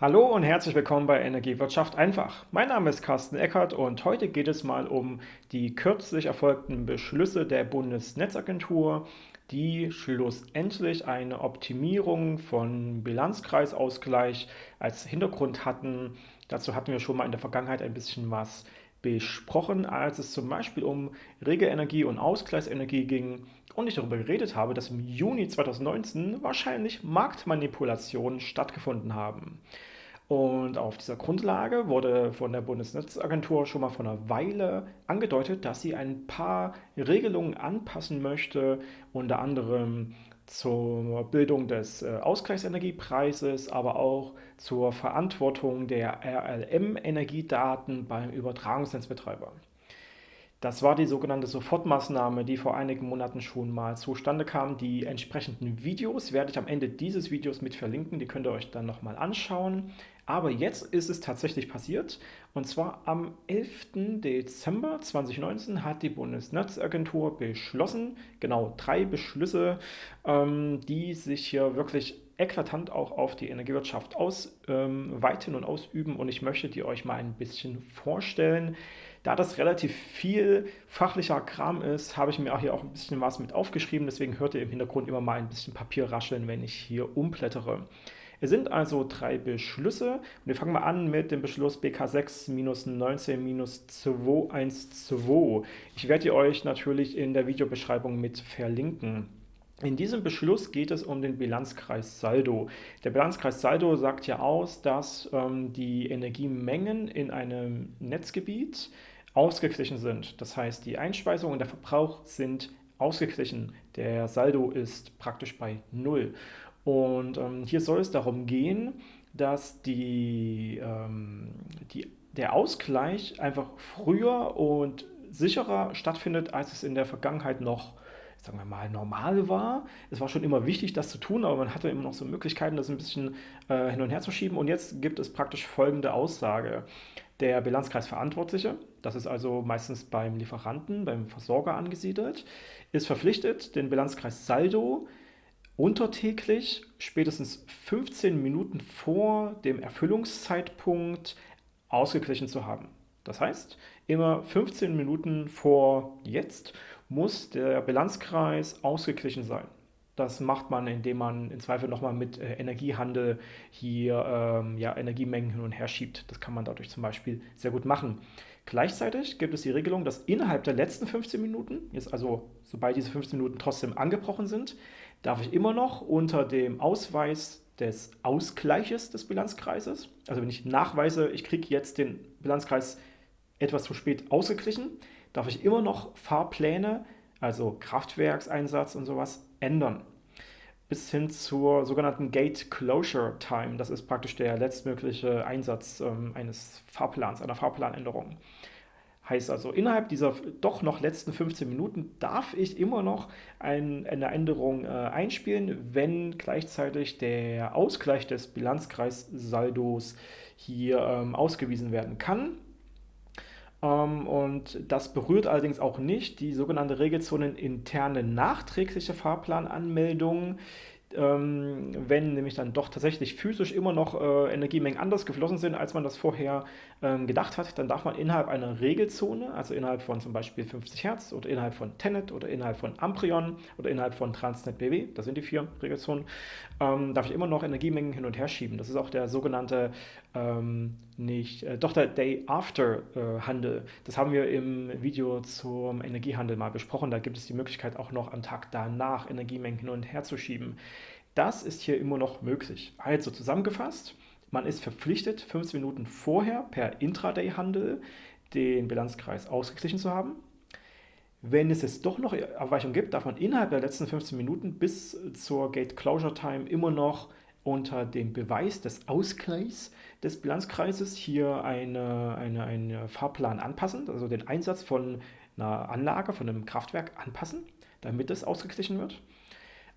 Hallo und herzlich willkommen bei Energiewirtschaft einfach. Mein Name ist Carsten Eckert und heute geht es mal um die kürzlich erfolgten Beschlüsse der Bundesnetzagentur, die schlussendlich eine Optimierung von Bilanzkreisausgleich als Hintergrund hatten. Dazu hatten wir schon mal in der Vergangenheit ein bisschen was besprochen, als es zum Beispiel um Regelenergie und Ausgleichsenergie ging und ich darüber geredet habe, dass im Juni 2019 wahrscheinlich Marktmanipulationen stattgefunden haben. Und auf dieser Grundlage wurde von der Bundesnetzagentur schon mal vor einer Weile angedeutet, dass sie ein paar Regelungen anpassen möchte, unter anderem zur Bildung des äh, Ausgleichsenergiepreises, aber auch zur Verantwortung der RLM-Energiedaten beim Übertragungsnetzbetreiber. Das war die sogenannte Sofortmaßnahme, die vor einigen Monaten schon mal zustande kam. Die entsprechenden Videos werde ich am Ende dieses Videos mit verlinken, die könnt ihr euch dann nochmal anschauen. Aber jetzt ist es tatsächlich passiert und zwar am 11. Dezember 2019 hat die Bundesnetzagentur beschlossen, genau drei Beschlüsse, ähm, die sich hier wirklich eklatant auch auf die Energiewirtschaft ausweiten ähm, und ausüben und ich möchte die euch mal ein bisschen vorstellen. Da das relativ viel fachlicher Kram ist, habe ich mir auch hier auch ein bisschen was mit aufgeschrieben, deswegen hört ihr im Hintergrund immer mal ein bisschen Papier rascheln, wenn ich hier umblättere. Es sind also drei Beschlüsse und wir fangen mal an mit dem Beschluss BK6-19-212. Ich werde euch natürlich in der Videobeschreibung mit verlinken. In diesem Beschluss geht es um den Bilanzkreis Saldo. Der Bilanzkreis Saldo sagt ja aus, dass ähm, die Energiemengen in einem Netzgebiet ausgeglichen sind. Das heißt, die Einspeisung und der Verbrauch sind ausgeglichen. Der Saldo ist praktisch bei Null. Und ähm, hier soll es darum gehen, dass die, ähm, die, der Ausgleich einfach früher und sicherer stattfindet, als es in der Vergangenheit noch sagen wir mal, normal war. Es war schon immer wichtig, das zu tun, aber man hatte immer noch so Möglichkeiten, das ein bisschen äh, hin und her zu schieben. Und jetzt gibt es praktisch folgende Aussage. Der Bilanzkreisverantwortliche, das ist also meistens beim Lieferanten, beim Versorger angesiedelt, ist verpflichtet, den Bilanzkreis Saldo untertäglich, spätestens 15 Minuten vor dem Erfüllungszeitpunkt ausgeglichen zu haben. Das heißt, immer 15 Minuten vor jetzt muss der Bilanzkreis ausgeglichen sein. Das macht man, indem man im Zweifel nochmal mit äh, Energiehandel hier ähm, ja, Energiemengen hin und her schiebt. Das kann man dadurch zum Beispiel sehr gut machen. Gleichzeitig gibt es die Regelung, dass innerhalb der letzten 15 Minuten, jetzt also sobald diese 15 Minuten trotzdem angebrochen sind, darf ich immer noch unter dem Ausweis des Ausgleiches des Bilanzkreises, also wenn ich nachweise, ich kriege jetzt den Bilanzkreis etwas zu spät ausgeglichen, darf ich immer noch Fahrpläne, also Kraftwerkseinsatz und sowas, ändern. Bis hin zur sogenannten Gate Closure Time. Das ist praktisch der letztmögliche Einsatz ähm, eines Fahrplans, einer Fahrplanänderung. Heißt also, innerhalb dieser doch noch letzten 15 Minuten darf ich immer noch ein, eine Änderung äh, einspielen, wenn gleichzeitig der Ausgleich des Bilanzkreissaldos hier ähm, ausgewiesen werden kann. Ähm, und das berührt allerdings auch nicht die sogenannte Regelzonen interne nachträgliche Fahrplananmeldung, ähm, wenn nämlich dann doch tatsächlich physisch immer noch äh, Energiemengen anders geflossen sind, als man das vorher ähm, gedacht hat, dann darf man innerhalb einer Regelzone, also innerhalb von zum Beispiel 50 Hertz oder innerhalb von Tenet oder innerhalb von Amprion oder innerhalb von Transnet BW, das sind die vier Regelzonen, darf ich immer noch Energiemengen hin und her schieben. Das ist auch der sogenannte ähm, nicht, äh, doch der Day After äh. Das haben wir im Video zum Energiehandel mal besprochen. Da gibt es die Möglichkeit auch noch am Tag danach Energiemengen hin und her zu schieben. Das ist hier immer noch möglich. Also zusammengefasst, man ist verpflichtet, 15 Minuten vorher per Intraday-Handel den Bilanzkreis ausgeglichen zu haben. Wenn es jetzt doch noch Abweichungen gibt, darf man innerhalb der letzten 15 Minuten bis zur Gate Closure Time immer noch unter dem Beweis des Ausgleichs des Bilanzkreises hier eine, eine, einen Fahrplan anpassen, also den Einsatz von einer Anlage, von einem Kraftwerk anpassen, damit es ausgeglichen wird.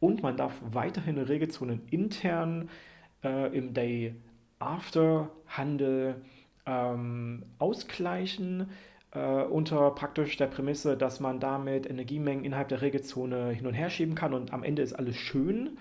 Und man darf weiterhin Regelzonen intern äh, im Day After Handel ähm, ausgleichen, äh, unter praktisch der Prämisse, dass man damit Energiemengen innerhalb der Regelzone hin und her schieben kann und am Ende ist alles schön.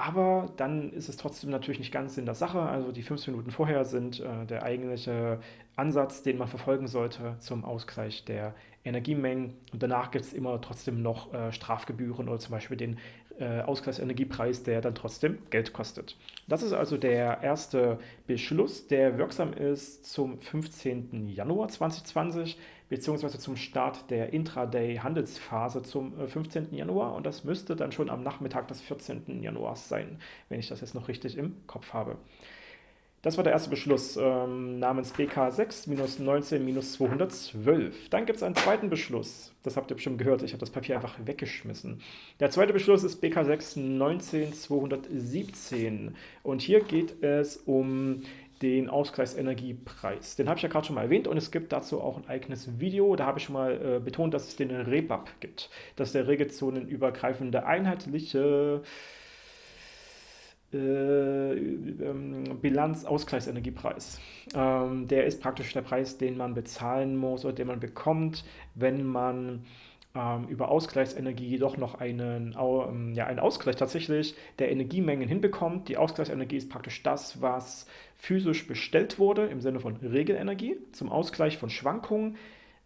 Aber dann ist es trotzdem natürlich nicht ganz in der Sache. Also die 15 Minuten vorher sind äh, der eigentliche Ansatz, den man verfolgen sollte zum Ausgleich der Energiemengen. Und danach gibt es immer trotzdem noch äh, Strafgebühren oder zum Beispiel den äh, Ausgleichsenergiepreis, der dann trotzdem Geld kostet. Das ist also der erste Beschluss, der wirksam ist zum 15. Januar 2020 beziehungsweise zum Start der Intraday-Handelsphase zum 15. Äh, Januar und das müsste dann schon am Nachmittag des 14. Januars sein, wenn ich das jetzt noch richtig im Kopf habe. Das war der erste Beschluss ähm, namens BK 6-19-212. Dann gibt es einen zweiten Beschluss. Das habt ihr bestimmt gehört. Ich habe das Papier einfach weggeschmissen. Der zweite Beschluss ist BK 6-19-217. Und hier geht es um den Ausgleichsenergiepreis. Den habe ich ja gerade schon mal erwähnt und es gibt dazu auch ein eigenes Video. Da habe ich schon mal äh, betont, dass es den REBAP gibt. Das ist der regelzonenübergreifende einheitliche äh, ähm, Bilanzausgleichsenergiepreis. Ähm, der ist praktisch der Preis, den man bezahlen muss oder den man bekommt, wenn man ähm, über Ausgleichsenergie doch noch einen, ähm, ja, einen Ausgleich tatsächlich der Energiemengen hinbekommt. Die Ausgleichsenergie ist praktisch das, was physisch bestellt wurde im Sinne von Regelenergie zum Ausgleich von Schwankungen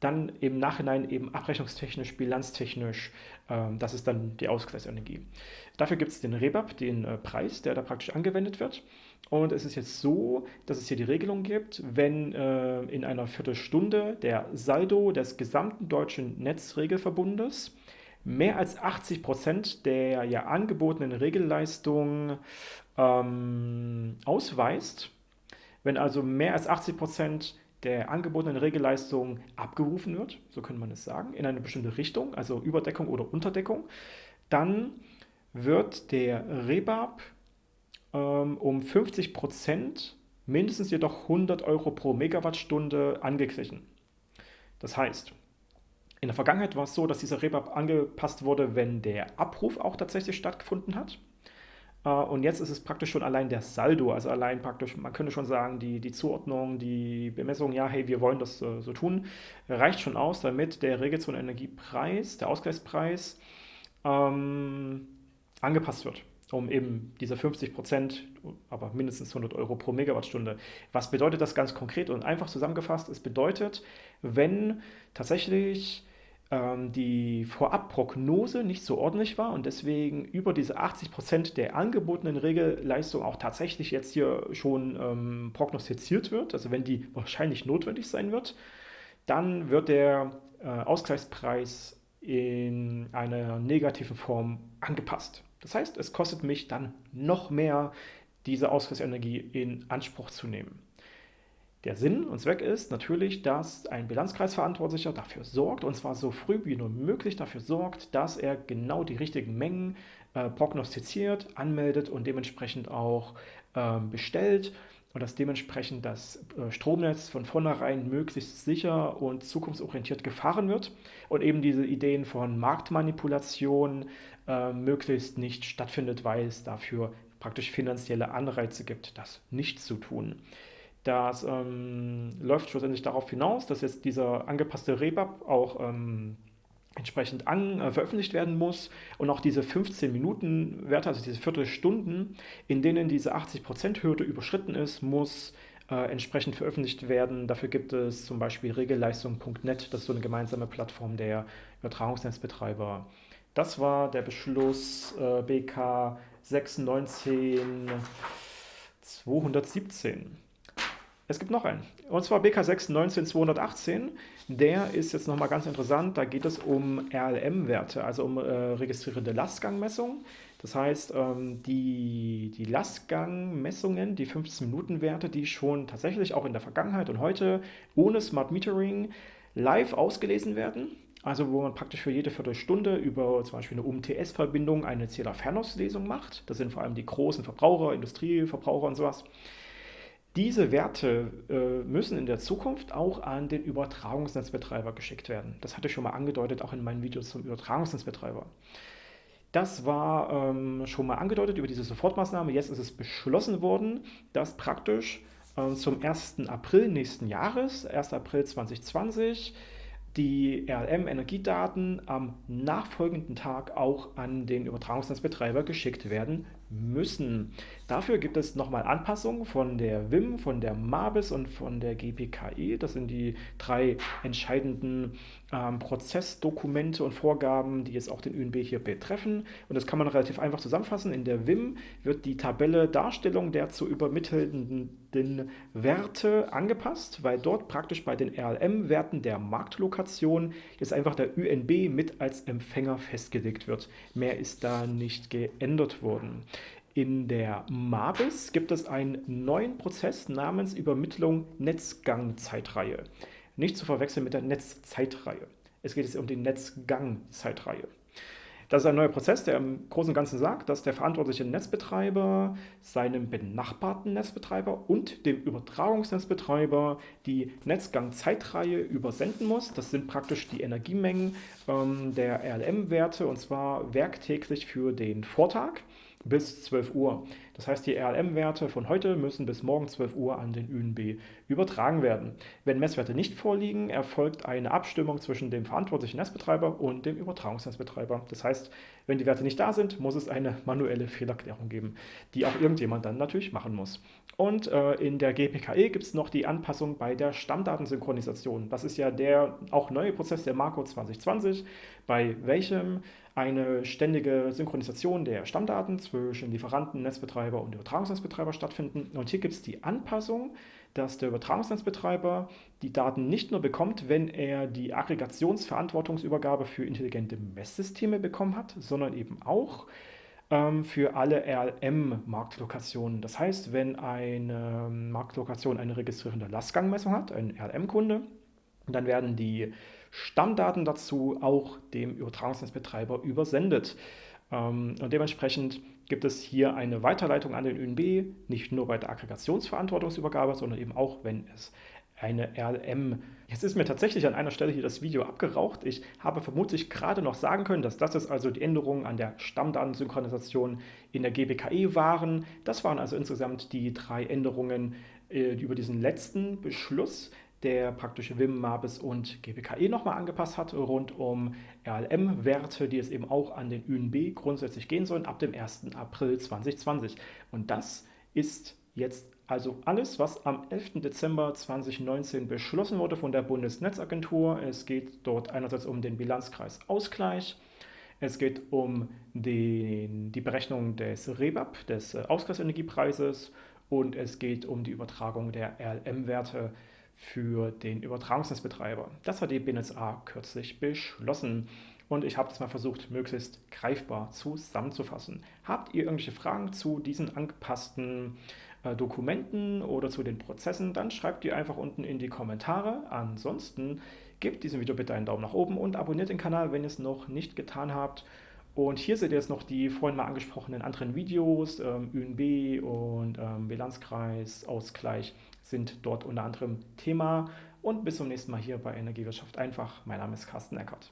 dann im Nachhinein eben abrechnungstechnisch, bilanztechnisch, ähm, das ist dann die Ausgleichsenergie. Dafür gibt es den Rebab, den äh, Preis, der da praktisch angewendet wird. Und es ist jetzt so, dass es hier die Regelung gibt, wenn äh, in einer Viertelstunde der Saldo des gesamten deutschen Netzregelverbundes mehr als 80 Prozent der ja angebotenen Regelleistung ähm, ausweist, wenn also mehr als 80 Prozent der angebotenen Regelleistung abgerufen wird, so könnte man es sagen, in eine bestimmte Richtung, also Überdeckung oder Unterdeckung, dann wird der Rebab ähm, um 50 Prozent, mindestens jedoch 100 Euro pro Megawattstunde angeglichen. Das heißt, in der Vergangenheit war es so, dass dieser Rebab angepasst wurde, wenn der Abruf auch tatsächlich stattgefunden hat. Äh, und jetzt ist es praktisch schon allein der Saldo, also allein praktisch, man könnte schon sagen, die, die Zuordnung, die Bemessung, ja, hey, wir wollen das äh, so tun, reicht schon aus, damit der Regelzonenenergiepreis, der Ausgleichspreis, ähm, angepasst wird, um eben diese 50 Prozent, aber mindestens 100 Euro pro Megawattstunde. Was bedeutet das ganz konkret und einfach zusammengefasst? Es bedeutet, wenn tatsächlich ähm, die Vorabprognose nicht so ordentlich war und deswegen über diese 80 Prozent der angebotenen Regelleistung auch tatsächlich jetzt hier schon ähm, prognostiziert wird, also wenn die wahrscheinlich notwendig sein wird, dann wird der äh, Ausgleichspreis in einer negativen Form angepasst. Das heißt, es kostet mich dann noch mehr, diese Ausgleichsenergie in Anspruch zu nehmen. Der Sinn und Zweck ist natürlich, dass ein Bilanzkreisverantwortlicher dafür sorgt, und zwar so früh wie nur möglich dafür sorgt, dass er genau die richtigen Mengen äh, prognostiziert, anmeldet und dementsprechend auch äh, bestellt und dass dementsprechend das äh, Stromnetz von vornherein möglichst sicher und zukunftsorientiert gefahren wird und eben diese Ideen von Marktmanipulation äh, möglichst nicht stattfindet, weil es dafür praktisch finanzielle Anreize gibt, das nicht zu tun. Das ähm, läuft schlussendlich darauf hinaus, dass jetzt dieser angepasste Rebab auch ähm, entsprechend an, äh, veröffentlicht werden muss und auch diese 15 Minuten Werte, also diese Viertelstunden, in denen diese 80% Hürde überschritten ist, muss äh, entsprechend veröffentlicht werden. Dafür gibt es zum Beispiel regelleistung.net, das ist so eine gemeinsame Plattform der Übertragungsnetzbetreiber. Das war der Beschluss äh, BK 619 217. Es gibt noch einen, und zwar BK6 19218. Der ist jetzt nochmal ganz interessant. Da geht es um RLM-Werte, also um äh, registrierte Lastgangmessungen. Das heißt, ähm, die, die Lastgangmessungen, die 15-Minuten-Werte, die schon tatsächlich auch in der Vergangenheit und heute ohne Smart Metering live ausgelesen werden. Also wo man praktisch für jede Viertelstunde über zum Beispiel eine UMTS-Verbindung eine Zähler-Fernauslesung macht. Das sind vor allem die großen Verbraucher, Industrieverbraucher und sowas. Diese Werte äh, müssen in der Zukunft auch an den Übertragungsnetzbetreiber geschickt werden. Das hatte ich schon mal angedeutet, auch in meinen Videos zum Übertragungsnetzbetreiber. Das war ähm, schon mal angedeutet über diese Sofortmaßnahme. Jetzt ist es beschlossen worden, dass praktisch äh, zum 1. April nächsten Jahres, 1. April 2020, die RLM-Energiedaten am nachfolgenden Tag auch an den Übertragungsnetzbetreiber geschickt werden müssen. Dafür gibt es nochmal Anpassungen von der WIM, von der MABIS und von der GPKE. Das sind die drei entscheidenden ähm, Prozessdokumente und Vorgaben, die jetzt auch den ÜNB hier betreffen. Und das kann man relativ einfach zusammenfassen. In der WIM wird die Tabelle Darstellung der zu übermittelnden Werte angepasst, weil dort praktisch bei den RLM-Werten der Marktlokation jetzt einfach der ÜNB mit als Empfänger festgelegt wird. Mehr ist da nicht geändert worden. In der MABIS gibt es einen neuen Prozess namens Übermittlung Netzgangzeitreihe. Nicht zu verwechseln mit der Netzzeitreihe. Es geht jetzt um die Netzgangzeitreihe. Das ist ein neuer Prozess, der im Großen und Ganzen sagt, dass der verantwortliche Netzbetreiber seinem benachbarten Netzbetreiber und dem Übertragungsnetzbetreiber die Netzgangzeitreihe übersenden muss. Das sind praktisch die Energiemengen ähm, der RLM-Werte und zwar werktäglich für den Vortag bis 12 Uhr. Das heißt, die RLM-Werte von heute müssen bis morgen 12 Uhr an den ÜNB übertragen werden. Wenn Messwerte nicht vorliegen, erfolgt eine Abstimmung zwischen dem verantwortlichen Netzbetreiber und dem Übertragungsnetzbetreiber. Das heißt, wenn die Werte nicht da sind, muss es eine manuelle Fehlerklärung geben, die auch irgendjemand dann natürlich machen muss. Und äh, in der GPKE gibt es noch die Anpassung bei der Stammdatensynchronisation. Das ist ja der auch neue Prozess der Marco 2020, bei welchem eine ständige Synchronisation der Stammdaten zwischen Lieferanten, Netzbetreiber und Übertragungsnetzbetreiber stattfinden. Und hier gibt es die Anpassung, dass der Übertragungsnetzbetreiber die Daten nicht nur bekommt, wenn er die Aggregationsverantwortungsübergabe für intelligente Messsysteme bekommen hat, sondern eben auch ähm, für alle RLM-Marktlokationen. Das heißt, wenn eine Marktlokation eine registrierende Lastgangmessung hat, ein RLM-Kunde, dann werden die Stammdaten dazu auch dem Übertragungsnetzbetreiber übersendet. Ähm, und dementsprechend gibt es hier eine Weiterleitung an den ÖNB, nicht nur bei der Aggregationsverantwortungsübergabe, sondern eben auch, wenn es eine RLM. Jetzt ist mir tatsächlich an einer Stelle hier das Video abgeraucht. Ich habe vermutlich gerade noch sagen können, dass das ist also die Änderungen an der Stammdatensynchronisation in der GBKE waren. Das waren also insgesamt die drei Änderungen äh, über diesen letzten Beschluss der praktische WIM, MABIS und GBKE nochmal angepasst hat, rund um RLM-Werte, die es eben auch an den ÜNB grundsätzlich gehen sollen, ab dem 1. April 2020. Und das ist jetzt also alles, was am 11. Dezember 2019 beschlossen wurde von der Bundesnetzagentur. Es geht dort einerseits um den Bilanzkreis Ausgleich, es geht um den, die Berechnung des REBAP, des Ausgleichsenergiepreises und es geht um die Übertragung der RLM-Werte für den Übertragungsnetzbetreiber. Das hat die BNSA kürzlich beschlossen und ich habe das mal versucht, möglichst greifbar zusammenzufassen. Habt ihr irgendwelche Fragen zu diesen angepassten äh, Dokumenten oder zu den Prozessen, dann schreibt die einfach unten in die Kommentare. Ansonsten gebt diesem Video bitte einen Daumen nach oben und abonniert den Kanal, wenn ihr es noch nicht getan habt. Und hier seht ihr jetzt noch die vorhin mal angesprochenen anderen Videos, ähm, ÜNB und ähm, Bilanzkreis, Ausgleich sind dort unter anderem Thema. Und bis zum nächsten Mal hier bei Energiewirtschaft einfach. Mein Name ist Carsten Eckert.